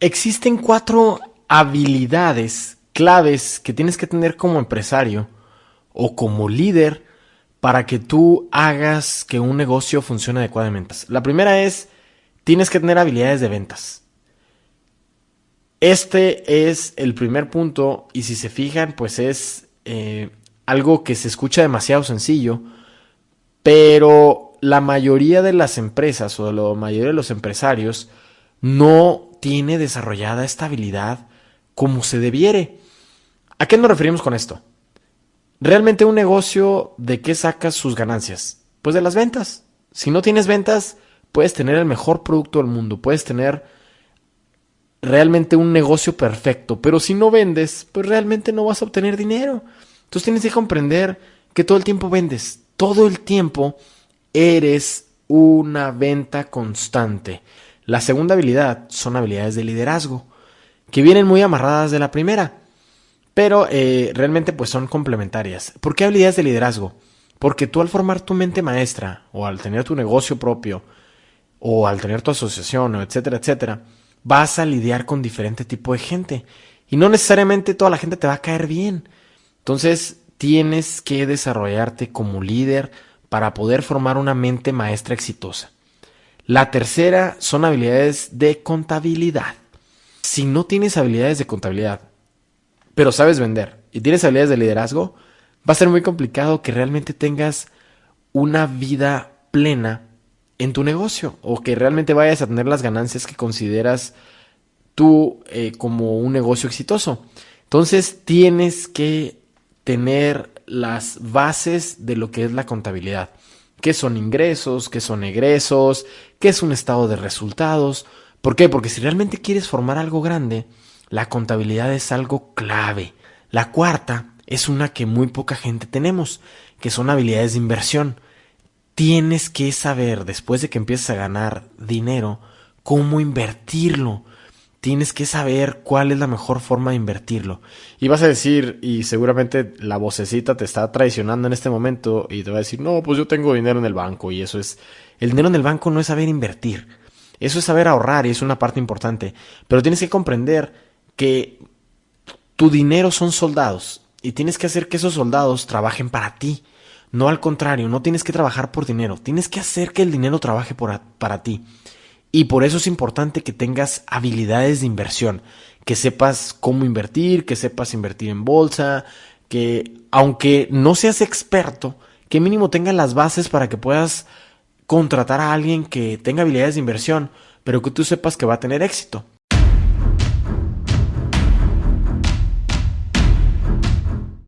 Existen cuatro habilidades claves que tienes que tener como empresario o como líder para que tú hagas que un negocio funcione adecuadamente. La primera es, tienes que tener habilidades de ventas. Este es el primer punto y si se fijan, pues es eh, algo que se escucha demasiado sencillo, pero la mayoría de las empresas o la mayoría de los empresarios no tiene desarrollada esta habilidad como se debiere. ¿A qué nos referimos con esto? Realmente un negocio, ¿de qué sacas sus ganancias? Pues de las ventas. Si no tienes ventas, puedes tener el mejor producto del mundo, puedes tener realmente un negocio perfecto, pero si no vendes, pues realmente no vas a obtener dinero. Entonces tienes que comprender que todo el tiempo vendes, todo el tiempo eres una venta constante. La segunda habilidad son habilidades de liderazgo, que vienen muy amarradas de la primera, pero eh, realmente pues son complementarias. ¿Por qué habilidades de liderazgo? Porque tú al formar tu mente maestra, o al tener tu negocio propio, o al tener tu asociación, etcétera, etcétera, vas a lidiar con diferente tipo de gente. Y no necesariamente toda la gente te va a caer bien. Entonces tienes que desarrollarte como líder para poder formar una mente maestra exitosa. La tercera son habilidades de contabilidad. Si no tienes habilidades de contabilidad, pero sabes vender y tienes habilidades de liderazgo, va a ser muy complicado que realmente tengas una vida plena en tu negocio o que realmente vayas a tener las ganancias que consideras tú eh, como un negocio exitoso. Entonces tienes que tener las bases de lo que es la contabilidad. ¿Qué son ingresos? ¿Qué son egresos? ¿Qué es un estado de resultados? ¿Por qué? Porque si realmente quieres formar algo grande, la contabilidad es algo clave. La cuarta es una que muy poca gente tenemos, que son habilidades de inversión tienes que saber, después de que empieces a ganar dinero, cómo invertirlo. Tienes que saber cuál es la mejor forma de invertirlo. Y vas a decir, y seguramente la vocecita te está traicionando en este momento y te va a decir, no, pues yo tengo dinero en el banco y eso es... El dinero en el banco no es saber invertir. Eso es saber ahorrar y es una parte importante. Pero tienes que comprender que tu dinero son soldados y tienes que hacer que esos soldados trabajen para ti. No al contrario, no tienes que trabajar por dinero, tienes que hacer que el dinero trabaje para ti. Y por eso es importante que tengas habilidades de inversión, que sepas cómo invertir, que sepas invertir en bolsa, que aunque no seas experto, que mínimo tengas las bases para que puedas contratar a alguien que tenga habilidades de inversión, pero que tú sepas que va a tener éxito.